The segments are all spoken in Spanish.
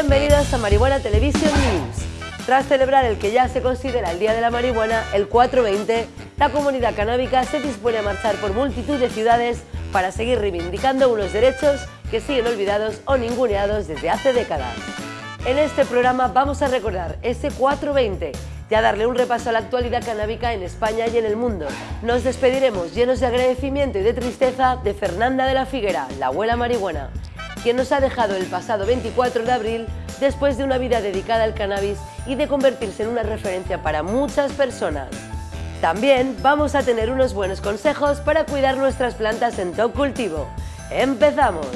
Bienvenidos a Marihuana Television News. Tras celebrar el que ya se considera el Día de la Marihuana, el 420, la comunidad canábica se dispone a marchar por multitud de ciudades para seguir reivindicando unos derechos que siguen olvidados o ninguneados desde hace décadas. En este programa vamos a recordar ese 420 y a darle un repaso a la actualidad canábica en España y en el mundo. Nos despediremos llenos de agradecimiento y de tristeza de Fernanda de la Figuera, la abuela marihuana, quien nos ha dejado el pasado 24 de abril después de una vida dedicada al cannabis y de convertirse en una referencia para muchas personas. También vamos a tener unos buenos consejos para cuidar nuestras plantas en top cultivo. ¡Empezamos!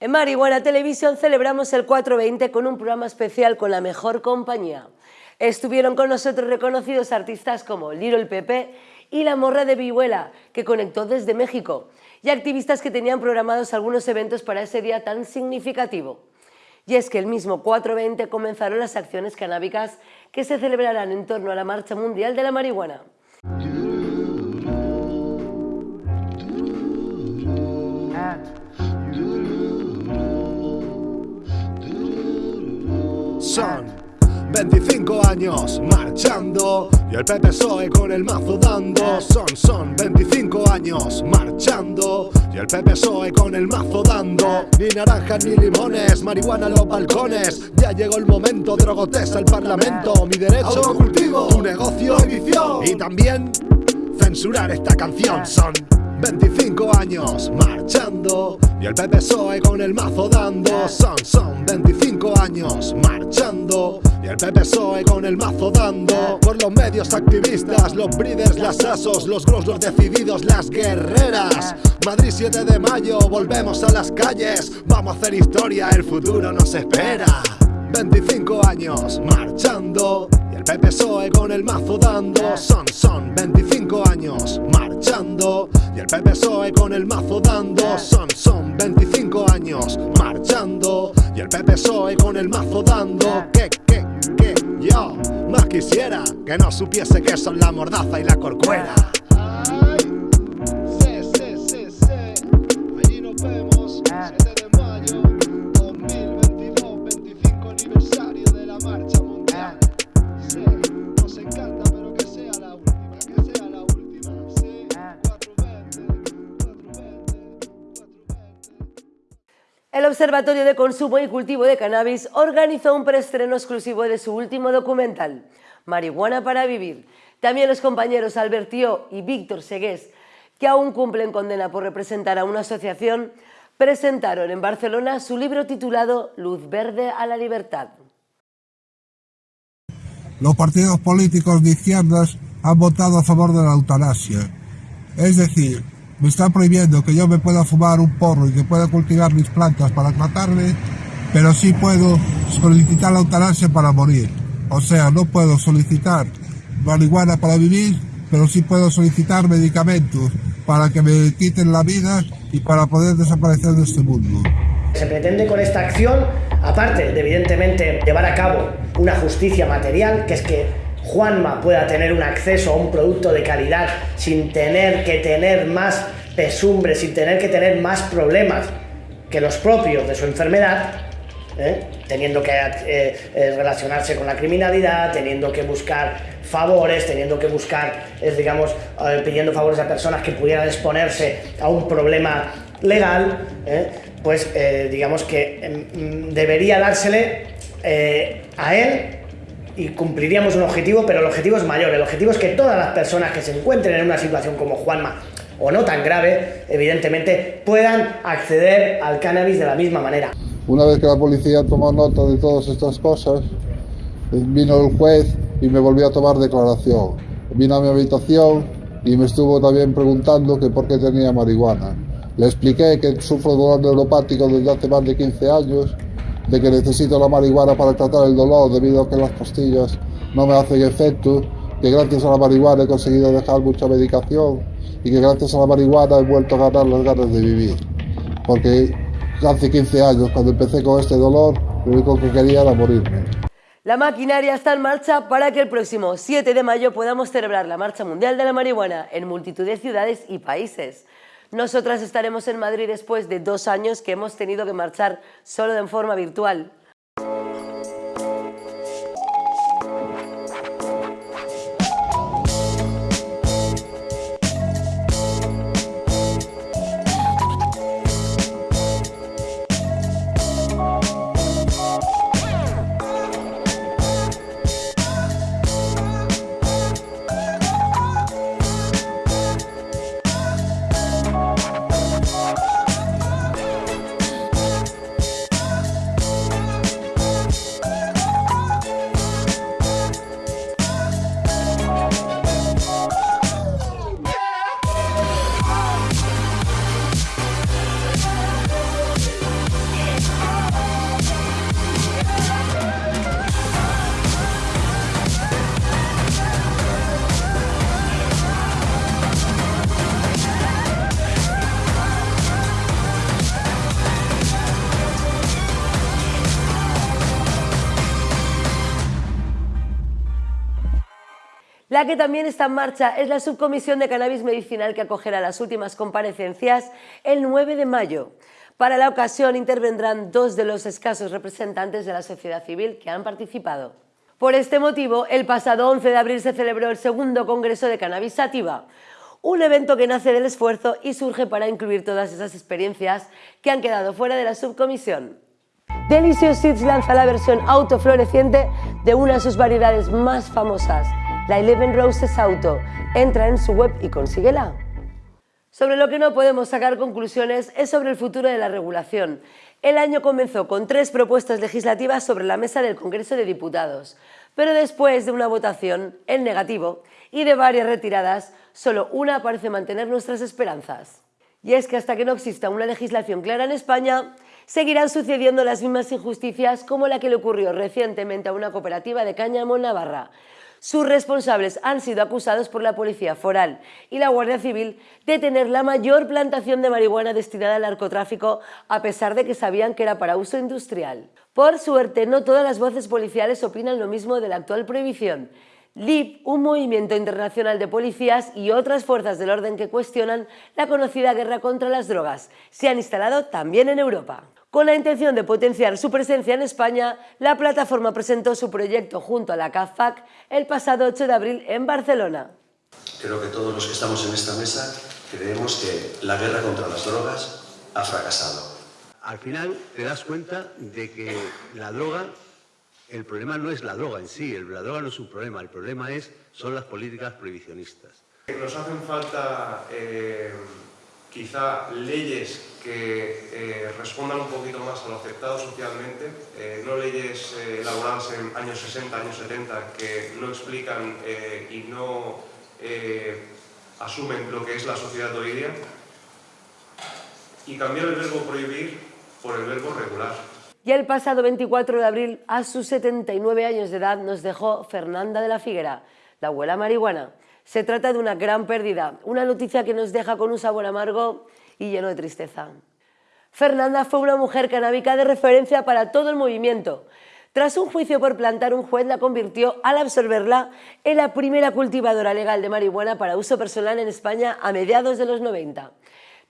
En Marihuana Televisión celebramos el 420 con un programa especial con la mejor compañía. Estuvieron con nosotros reconocidos artistas como Little Pepe y La Morra de Vihuela, que conectó desde México, y activistas que tenían programados algunos eventos para ese día tan significativo. Y es que el mismo 420 comenzaron las acciones canábicas que se celebrarán en torno a la Marcha Mundial de la Marihuana. Son 25 años marchando y el PPSOE con el mazo dando. Son, son 25 años marchando y el PPSOE con el mazo dando. Ni naranjas ni limones, marihuana en los balcones. Ya llegó el momento, drogotes al parlamento. Mi derecho, cultivo, tu negocio, edición. Y también censurar esta canción. Son 25 años marchando y el PPSOE con el mazo dando. Son, son 25 años marchando y el PPSOE con el mazo dando. Por los medios activistas, los breeders, las asos, los gros, los decididos, las guerreras. Madrid 7 de mayo, volvemos a las calles. Vamos a hacer historia, el futuro nos espera. 25 años marchando el PPSOE con el mazo dando. Son, son 25 años marchando y el PPSOE con el mazo dando. Son, son 25 años marchando y el PPSOE con el mazo dando. Que, que, que yo más quisiera que no supiese que son la mordaza y la corcuera. El Observatorio de Consumo y Cultivo de Cannabis organizó un preestreno exclusivo de su último documental, Marihuana para Vivir. También los compañeros Albertío y Víctor Segués, que aún cumplen condena por representar a una asociación, presentaron en Barcelona su libro titulado Luz Verde a la Libertad. los partidos políticos de izquierdas han votado a favor de la eutanasia. Es decir, me están prohibiendo que yo me pueda fumar un porro y que pueda cultivar mis plantas para tratarme, pero sí puedo solicitar la eutanasia para morir. O sea, no puedo solicitar marihuana para vivir, pero sí puedo solicitar medicamentos para que me quiten la vida y para poder desaparecer de este mundo. Se pretende con esta acción, aparte de evidentemente llevar a cabo una justicia material, que es que Juanma pueda tener un acceso a un producto de calidad sin tener que tener más pesumbre, sin tener que tener más problemas que los propios de su enfermedad, ¿eh? teniendo que eh, eh, relacionarse con la criminalidad, teniendo que buscar favores, teniendo que buscar, digamos, pidiendo favores a personas que pudieran exponerse a un problema legal, pues digamos que mm, debería dársele a él y cumpliríamos un objetivo, pero el objetivo es mayor. El objetivo es que todas las personas que se encuentren en una situación como Juanma o no tan grave, evidentemente, puedan acceder al cannabis de la misma manera. Una vez que la policía tomó nota de todas estas cosas, vino el juez y me volvió a tomar declaración. Vino a mi habitación y me estuvo también preguntando que por qué tenía marihuana. Le expliqué que sufro dolor neuropático desde hace más de 15 años, de que necesito la marihuana para tratar el dolor debido a que las pastillas no me hacen efecto, que gracias a la marihuana he conseguido dejar mucha medicación y que gracias a la marihuana he vuelto a ganar las ganas de vivir. Porque hace 15 años, cuando empecé con este dolor, lo único que quería era morirme. La maquinaria está en marcha para que el próximo 7 de mayo podamos celebrar la Marcha Mundial de la Marihuana en multitud de ciudades y países. Nosotras estaremos en Madrid después de dos años que hemos tenido que marchar solo de forma virtual. La que también está en marcha es la subcomisión de cannabis medicinal que acogerá las últimas comparecencias el 9 de mayo. Para la ocasión intervendrán dos de los escasos representantes de la sociedad civil que han participado. Por este motivo, el pasado 11 de abril se celebró el segundo Congreso de Cannabis Sativa, un evento que nace del esfuerzo y surge para incluir todas esas experiencias que han quedado fuera de la subcomisión. Delicious Seeds lanza la versión autofloreciente de una de sus variedades más famosas, la Eleven Roses Auto. Entra en su web y consíguela. Sobre lo que no podemos sacar conclusiones es sobre el futuro de la regulación. El año comenzó con tres propuestas legislativas sobre la mesa del Congreso de Diputados, pero después de una votación en negativo y de varias retiradas, solo una parece mantener nuestras esperanzas. Y es que hasta que no exista una legislación clara en España, seguirán sucediendo las mismas injusticias como la que le ocurrió recientemente a una cooperativa de cáñamo Navarra, sus responsables han sido acusados por la Policía Foral y la Guardia Civil de tener la mayor plantación de marihuana destinada al narcotráfico a pesar de que sabían que era para uso industrial. Por suerte, no todas las voces policiales opinan lo mismo de la actual prohibición. LIP, un movimiento internacional de policías y otras fuerzas del orden que cuestionan la conocida guerra contra las drogas, se han instalado también en Europa. Con la intención de potenciar su presencia en España, la plataforma presentó su proyecto junto a la CAFAC el pasado 8 de abril en Barcelona. Creo que todos los que estamos en esta mesa creemos que la guerra contra las drogas ha fracasado. Al final te das cuenta de que la droga, el problema no es la droga en sí, la droga no es un problema, el problema es, son las políticas prohibicionistas. Nos hacen falta eh, quizá leyes que eh, respondan un poquito más a lo aceptado socialmente, eh, no leyes eh, elaboradas en años 60, años 70, que no explican y no asumen lo que es la sociedad de hoy día, y cambiar el verbo prohibir por el verbo regular. Y el pasado 24 de abril, a sus 79 años de edad, nos dejó Fernanda de la Figuera, la abuela marihuana. Se trata de una gran pérdida, una noticia que nos deja con un sabor amargo y lleno de tristeza. Fernanda fue una mujer canábica de referencia para todo el movimiento. Tras un juicio por plantar, un juez la convirtió, al absorberla, en la primera cultivadora legal de marihuana para uso personal en España a mediados de los 90.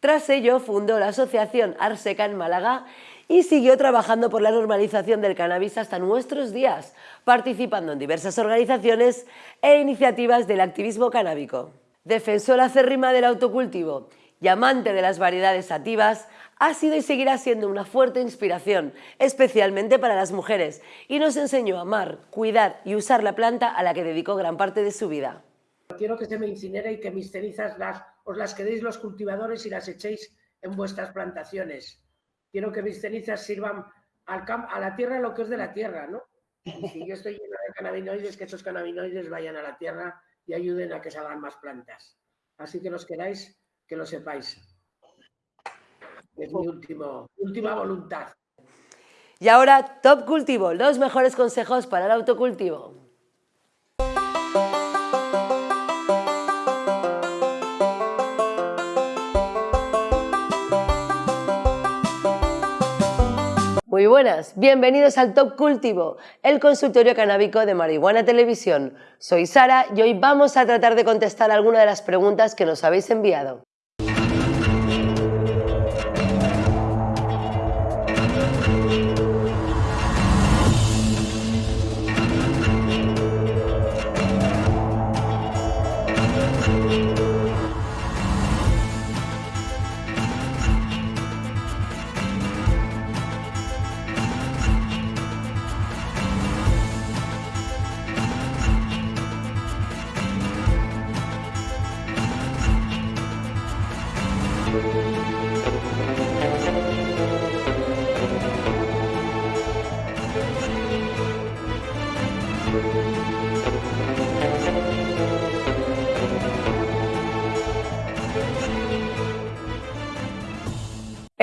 Tras ello, fundó la asociación Arseca en Málaga y siguió trabajando por la normalización del cannabis hasta nuestros días, participando en diversas organizaciones e iniciativas del activismo canábico. Defensora acérrima del autocultivo y amante de las variedades sativas, ha sido y seguirá siendo una fuerte inspiración, especialmente para las mujeres, y nos enseñó a amar, cuidar y usar la planta a la que dedicó gran parte de su vida. Quiero que se me incinere y que mis cenizas las, os las quedéis los cultivadores y las echéis en vuestras plantaciones quiero que mis cenizas sirvan a la tierra lo que es de la tierra, ¿no? Y si yo estoy lleno de cannabinoides, que estos cannabinoides vayan a la tierra y ayuden a que salgan más plantas. Así que los queráis, que lo sepáis. Es mi último, última voluntad. Y ahora, Top Cultivo, los mejores consejos para el autocultivo. Muy buenas, bienvenidos al Top Cultivo, el consultorio canábico de Marihuana Televisión. Soy Sara y hoy vamos a tratar de contestar algunas de las preguntas que nos habéis enviado.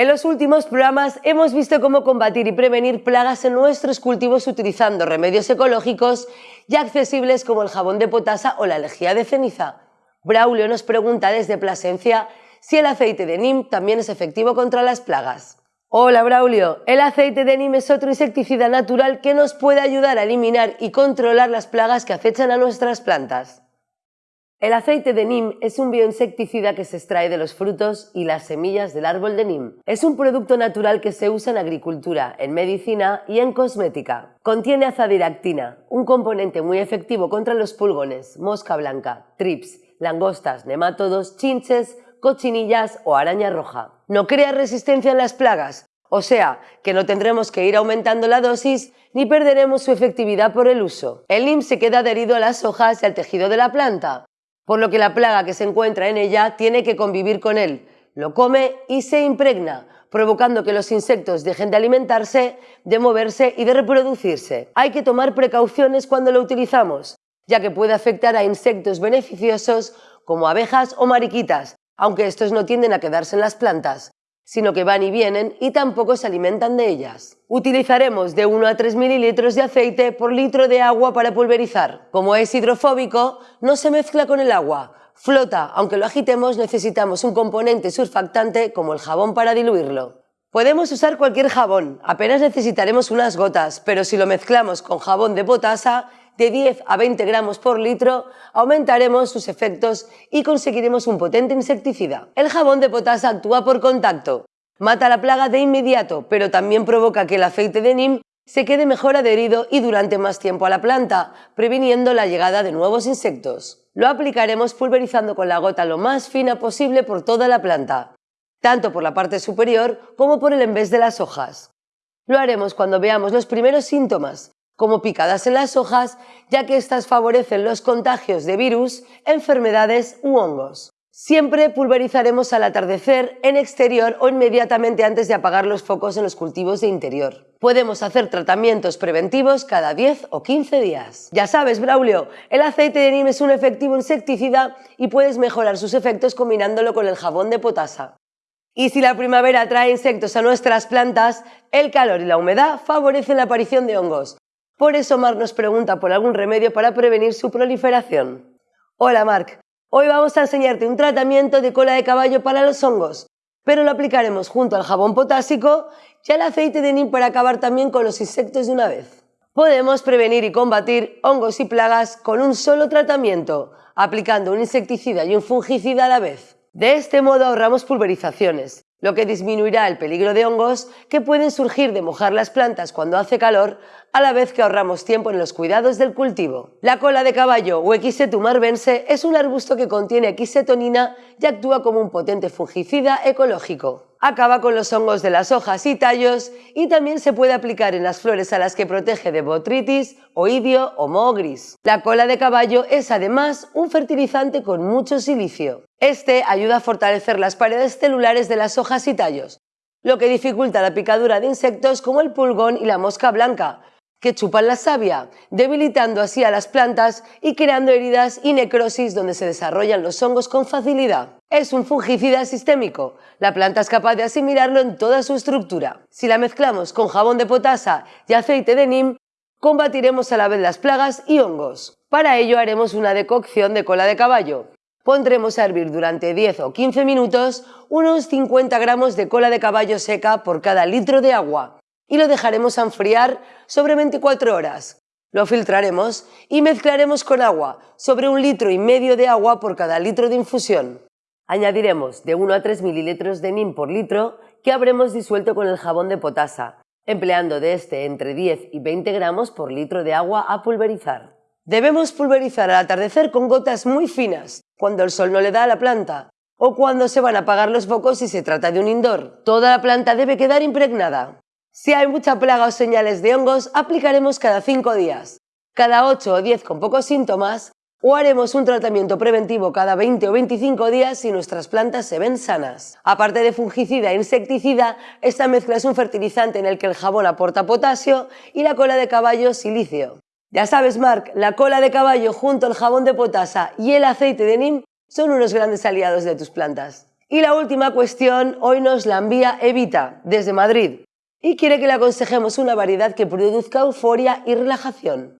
En los últimos programas hemos visto cómo combatir y prevenir plagas en nuestros cultivos utilizando remedios ecológicos y accesibles como el jabón de potasa o la lejía de ceniza. Braulio nos pregunta desde Plasencia si el aceite de NIM también es efectivo contra las plagas. Hola Braulio, el aceite de NIM es otro insecticida natural que nos puede ayudar a eliminar y controlar las plagas que acechan a nuestras plantas. El aceite de NIM es un bioinsecticida que se extrae de los frutos y las semillas del árbol de NIM. Es un producto natural que se usa en agricultura, en medicina y en cosmética. Contiene azadiractina, un componente muy efectivo contra los pulgones, mosca blanca, trips, langostas, nemátodos, chinches, cochinillas o araña roja. No crea resistencia en las plagas, o sea, que no tendremos que ir aumentando la dosis ni perderemos su efectividad por el uso. El NIM se queda adherido a las hojas y al tejido de la planta, por lo que la plaga que se encuentra en ella tiene que convivir con él, lo come y se impregna, provocando que los insectos dejen de alimentarse, de moverse y de reproducirse. Hay que tomar precauciones cuando lo utilizamos, ya que puede afectar a insectos beneficiosos como abejas o mariquitas, aunque estos no tienden a quedarse en las plantas, sino que van y vienen y tampoco se alimentan de ellas. Utilizaremos de 1 a 3 mililitros de aceite por litro de agua para pulverizar. Como es hidrofóbico, no se mezcla con el agua. Flota, aunque lo agitemos necesitamos un componente surfactante como el jabón para diluirlo. Podemos usar cualquier jabón, apenas necesitaremos unas gotas, pero si lo mezclamos con jabón de potasa, de 10 a 20 gramos por litro, aumentaremos sus efectos y conseguiremos un potente insecticida. El jabón de potasa actúa por contacto. Mata la plaga de inmediato, pero también provoca que el aceite de NIM se quede mejor adherido y durante más tiempo a la planta, previniendo la llegada de nuevos insectos. Lo aplicaremos pulverizando con la gota lo más fina posible por toda la planta, tanto por la parte superior como por el envés de las hojas. Lo haremos cuando veamos los primeros síntomas, como picadas en las hojas, ya que éstas favorecen los contagios de virus, enfermedades u hongos. Siempre pulverizaremos al atardecer, en exterior o inmediatamente antes de apagar los focos en los cultivos de interior. Podemos hacer tratamientos preventivos cada 10 o 15 días. Ya sabes, Braulio, el aceite de Nim es un efectivo insecticida y puedes mejorar sus efectos combinándolo con el jabón de potasa. Y si la primavera trae insectos a nuestras plantas, el calor y la humedad favorecen la aparición de hongos, por eso Mark nos pregunta por algún remedio para prevenir su proliferación. Hola Mark, hoy vamos a enseñarte un tratamiento de cola de caballo para los hongos, pero lo aplicaremos junto al jabón potásico y al aceite de neem para acabar también con los insectos de una vez. Podemos prevenir y combatir hongos y plagas con un solo tratamiento, aplicando un insecticida y un fungicida a la vez. De este modo ahorramos pulverizaciones, lo que disminuirá el peligro de hongos que pueden surgir de mojar las plantas cuando hace calor, a la vez que ahorramos tiempo en los cuidados del cultivo. La cola de caballo o Equisetum es un arbusto que contiene equisetonina y actúa como un potente fungicida ecológico acaba con los hongos de las hojas y tallos y también se puede aplicar en las flores a las que protege de botritis, oidio o moho gris. La cola de caballo es además un fertilizante con mucho silicio. Este ayuda a fortalecer las paredes celulares de las hojas y tallos, lo que dificulta la picadura de insectos como el pulgón y la mosca blanca, que chupan la savia, debilitando así a las plantas y creando heridas y necrosis donde se desarrollan los hongos con facilidad. Es un fungicida sistémico. La planta es capaz de asimilarlo en toda su estructura. Si la mezclamos con jabón de potasa y aceite de NIM, combatiremos a la vez las plagas y hongos. Para ello haremos una decocción de cola de caballo. Pondremos a hervir durante 10 o 15 minutos unos 50 gramos de cola de caballo seca por cada litro de agua. Y lo dejaremos enfriar sobre 24 horas. Lo filtraremos y mezclaremos con agua, sobre un litro y medio de agua por cada litro de infusión. Añadiremos de 1 a 3 mililitros de NIM por litro que habremos disuelto con el jabón de potasa, empleando de este entre 10 y 20 gramos por litro de agua a pulverizar. Debemos pulverizar al atardecer con gotas muy finas, cuando el sol no le da a la planta, o cuando se van a apagar los focos si se trata de un indoor. Toda la planta debe quedar impregnada. Si hay mucha plaga o señales de hongos, aplicaremos cada 5 días, cada 8 o 10 con pocos síntomas, o haremos un tratamiento preventivo cada 20 o 25 días si nuestras plantas se ven sanas. Aparte de fungicida e insecticida, esta mezcla es un fertilizante en el que el jabón aporta potasio y la cola de caballo silicio. Ya sabes, Mark, la cola de caballo junto al jabón de potasa y el aceite de NIM son unos grandes aliados de tus plantas. Y la última cuestión hoy nos la envía Evita, desde Madrid y quiere que le aconsejemos una variedad que produzca euforia y relajación.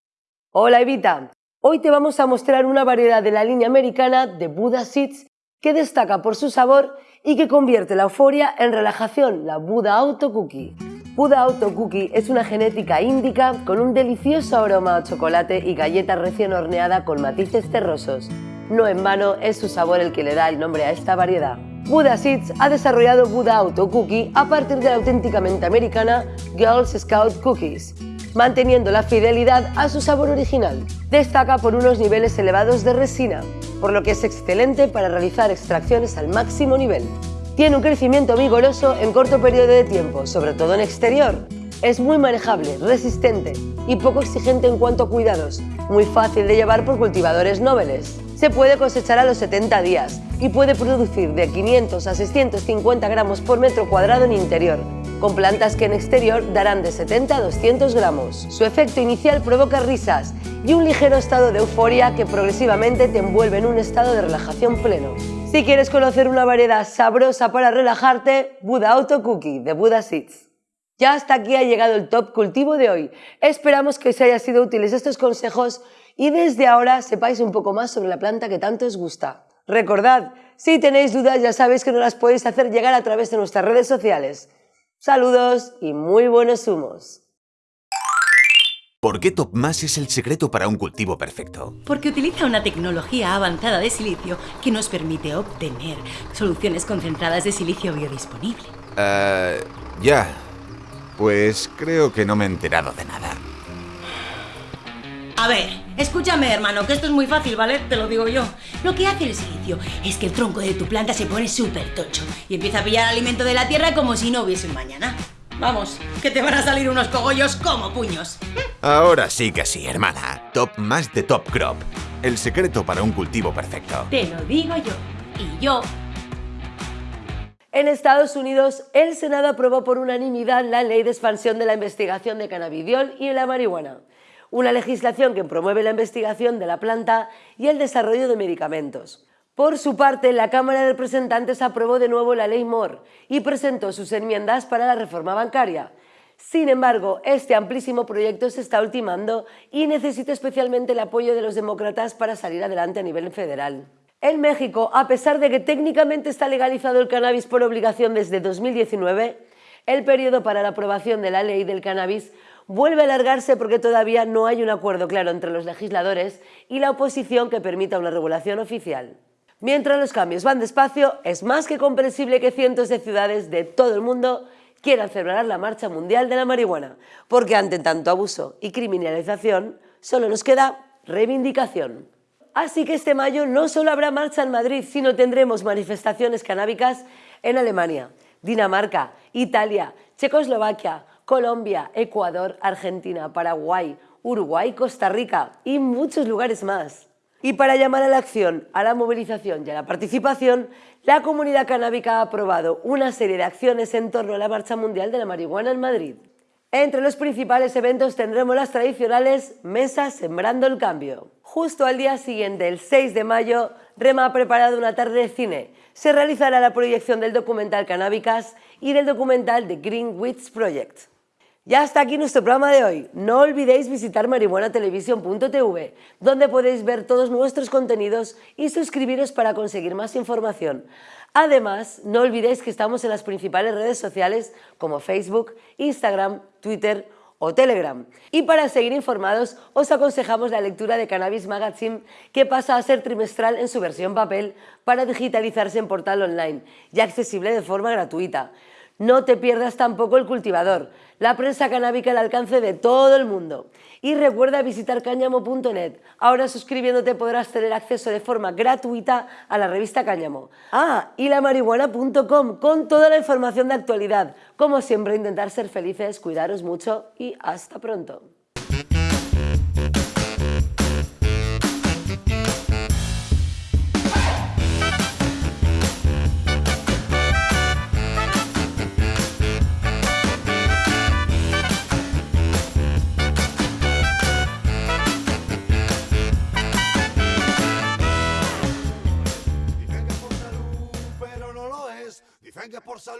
Hola Evita, hoy te vamos a mostrar una variedad de la línea americana de Buddha Seeds que destaca por su sabor y que convierte la euforia en relajación, la Buddha Auto Cookie. Buddha Auto Cookie es una genética índica con un delicioso aroma a chocolate y galleta recién horneada con matices terrosos. No en vano es su sabor el que le da el nombre a esta variedad. Buddha Seeds ha desarrollado Buddha Auto Cookie a partir de la auténticamente americana Girls Scout Cookies, manteniendo la fidelidad a su sabor original. Destaca por unos niveles elevados de resina, por lo que es excelente para realizar extracciones al máximo nivel. Tiene un crecimiento vigoroso en corto periodo de tiempo, sobre todo en exterior. Es muy manejable, resistente y poco exigente en cuanto a cuidados, muy fácil de llevar por cultivadores nobles. Se puede cosechar a los 70 días y puede producir de 500 a 650 gramos por metro cuadrado en interior, con plantas que en exterior darán de 70 a 200 gramos. Su efecto inicial provoca risas y un ligero estado de euforia que progresivamente te envuelve en un estado de relajación pleno. Si quieres conocer una variedad sabrosa para relajarte, Buda Auto Cookie de Buda Seeds. Ya hasta aquí ha llegado el top cultivo de hoy. Esperamos que os haya sido útiles estos consejos y desde ahora sepáis un poco más sobre la planta que tanto os gusta. Recordad, si tenéis dudas ya sabéis que nos las podéis hacer llegar a través de nuestras redes sociales. Saludos y muy buenos humos. ¿Por qué TopMass es el secreto para un cultivo perfecto? Porque utiliza una tecnología avanzada de silicio que nos permite obtener soluciones concentradas de silicio biodisponible. Eh, ya. Pues creo que no me he enterado de nada. A ver, escúchame hermano, que esto es muy fácil, ¿vale? Te lo digo yo. Lo que hace el silicio es que el tronco de tu planta se pone súper tocho y empieza a pillar alimento de la tierra como si no hubiese un mañana. Vamos, que te van a salir unos cogollos como puños. Ahora sí que sí, hermana. Top más de Top Crop. El secreto para un cultivo perfecto. Te lo digo yo. Y yo en Estados Unidos, el Senado aprobó por unanimidad la Ley de Expansión de la Investigación de Cannabidiol y la Marihuana una legislación que promueve la investigación de la planta y el desarrollo de medicamentos. Por su parte, la Cámara de Representantes aprobó de nuevo la Ley Moore y presentó sus enmiendas para la reforma bancaria. Sin embargo, este amplísimo proyecto se está ultimando y necesita especialmente el apoyo de los demócratas para salir adelante a nivel federal. En México, a pesar de que técnicamente está legalizado el cannabis por obligación desde 2019, el periodo para la aprobación de la ley del cannabis vuelve a alargarse porque todavía no hay un acuerdo claro entre los legisladores y la oposición que permita una regulación oficial. Mientras los cambios van despacio, es más que comprensible que cientos de ciudades de todo el mundo quieran celebrar la Marcha Mundial de la Marihuana, porque ante tanto abuso y criminalización solo nos queda reivindicación. Así que este mayo no solo habrá marcha en Madrid, sino tendremos manifestaciones canábicas en Alemania, Dinamarca, Italia, Checoslovaquia, Colombia, Ecuador, Argentina, Paraguay, Uruguay, Costa Rica y muchos lugares más. Y para llamar a la acción, a la movilización y a la participación, la comunidad canábica ha aprobado una serie de acciones en torno a la Marcha Mundial de la Marihuana en Madrid. Entre los principales eventos tendremos las tradicionales Mesas Sembrando el Cambio. Justo al día siguiente, el 6 de mayo, Rema ha preparado una tarde de cine. Se realizará la proyección del documental Canábicas y del documental The Green Project. Ya hasta aquí nuestro programa de hoy. No olvidéis visitar marihuanatelevisión.tv, donde podéis ver todos nuestros contenidos y suscribiros para conseguir más información. Además, no olvidéis que estamos en las principales redes sociales como Facebook, Instagram, Twitter o Telegram. Y para seguir informados, os aconsejamos la lectura de Cannabis Magazine, que pasa a ser trimestral en su versión papel para digitalizarse en portal online y accesible de forma gratuita. No te pierdas tampoco el cultivador, la prensa canábica al alcance de todo el mundo. Y recuerda visitar cáñamo.net. Ahora suscribiéndote podrás tener acceso de forma gratuita a la revista Cáñamo. Ah, y la marihuana.com con toda la información de actualidad. Como siempre, intentar ser felices, cuidaros mucho y hasta pronto.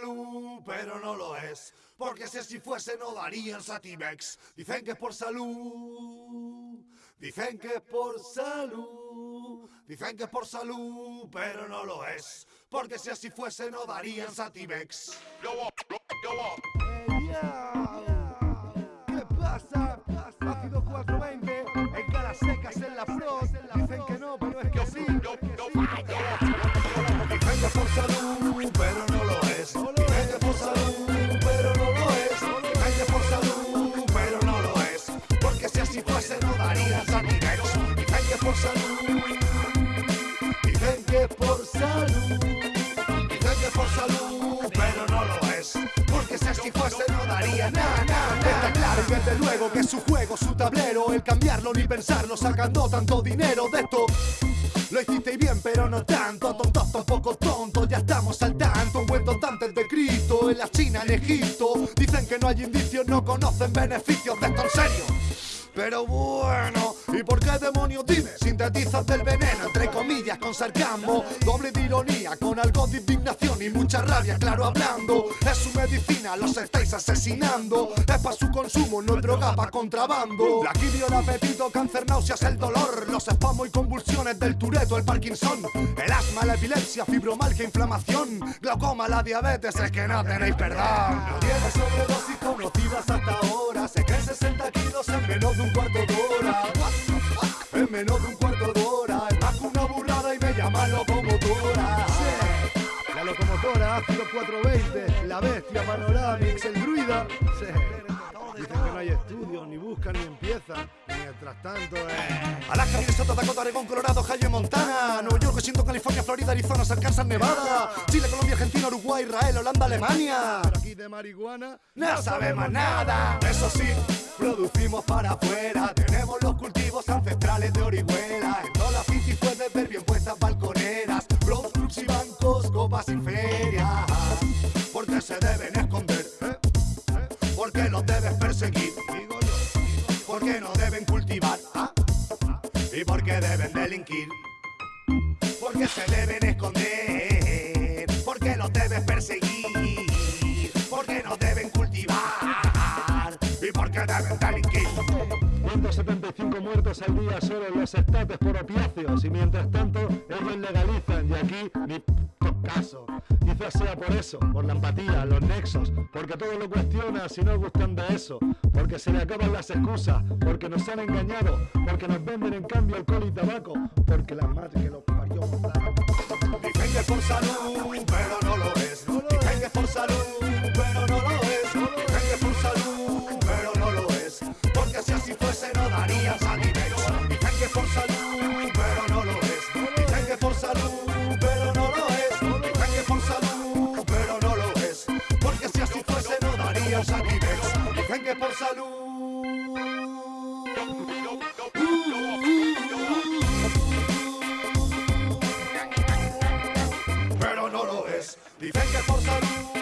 Salud, pero no lo es. Porque si así fuese no darían Satimex. Dicen que es por salud. Dicen que es por salud. Dicen que es por salud, pero no lo es. Porque si así fuese no darían Satimex. ¿Qué que es su juego, su tablero, el cambiarlo ni pensarlo, sacando tanto dinero de esto. Lo hicisteis bien, pero no tanto, tontos tampoco tontos, ya estamos al tanto. Tonto antes de Cristo, en la China, en Egipto. Dicen que no hay indicios, no conocen beneficios de esto en serio. Pero bueno, ¿y por qué demonios dime? Sintetizas del veneno, entre comillas, con sarcasmo, doble de ironía, con algo de indignación y mucha rabia, claro hablando. Es su medicina, los estáis asesinando. Es para su consumo, no es droga para contrabando. La quimio, el apetito, cáncer, náuseas, el dolor, los espasmos y convulsiones del tureto, el Parkinson, el asma, la epilepsia, fibromalgia, inflamación, glaucoma, la diabetes, es que no tenéis perdón. No tienes sobredosis conocidas hasta ahora, se caen 60 kilos en menos de un cuarto de hora. En menos de un cuarto de hora, que una burrada y me llaman locomotora. Sí. La locomotora, ácido 420, la bestia, Panoramix, el druida. Sí. Dicen que no hay estudios, ni buscan, ni empiezan. Mientras tanto, eh. Alaska, Minnesota, Dakota, Oregón, Colorado, Ohio, Montana, Nueva York, Washington, California, Florida, Arizona, Arkansas, Nevada, Chile, Colombia, Argentina, Uruguay, Israel, Holanda, Alemania. Pero aquí de marihuana no sabemos nada. Eso sí, producimos para afuera. Tenemos los cultivos ancestrales de Orihuela. En todas las bicis puedes ver bien puestas balconeras, clubs y bancos, copas y ferias. Porque se deben esconder, ¿eh? porque los debes perseguir. Porque no deben cultivar ¿ah? y porque deben delinquir. Porque se deben esconder, 175 muertos al día solo en los estates por opiáceos. Y mientras tanto ellos legalizan. Y aquí ni caso. Quizás sea por eso, por la empatía, los nexos, porque todo lo cuestiona si no gustan de eso, porque se le acaban las excusas, porque nos han engañado, porque nos venden en cambio alcohol y tabaco, porque la madre que los parió Dicen que por salud, pero Dicen que por salud.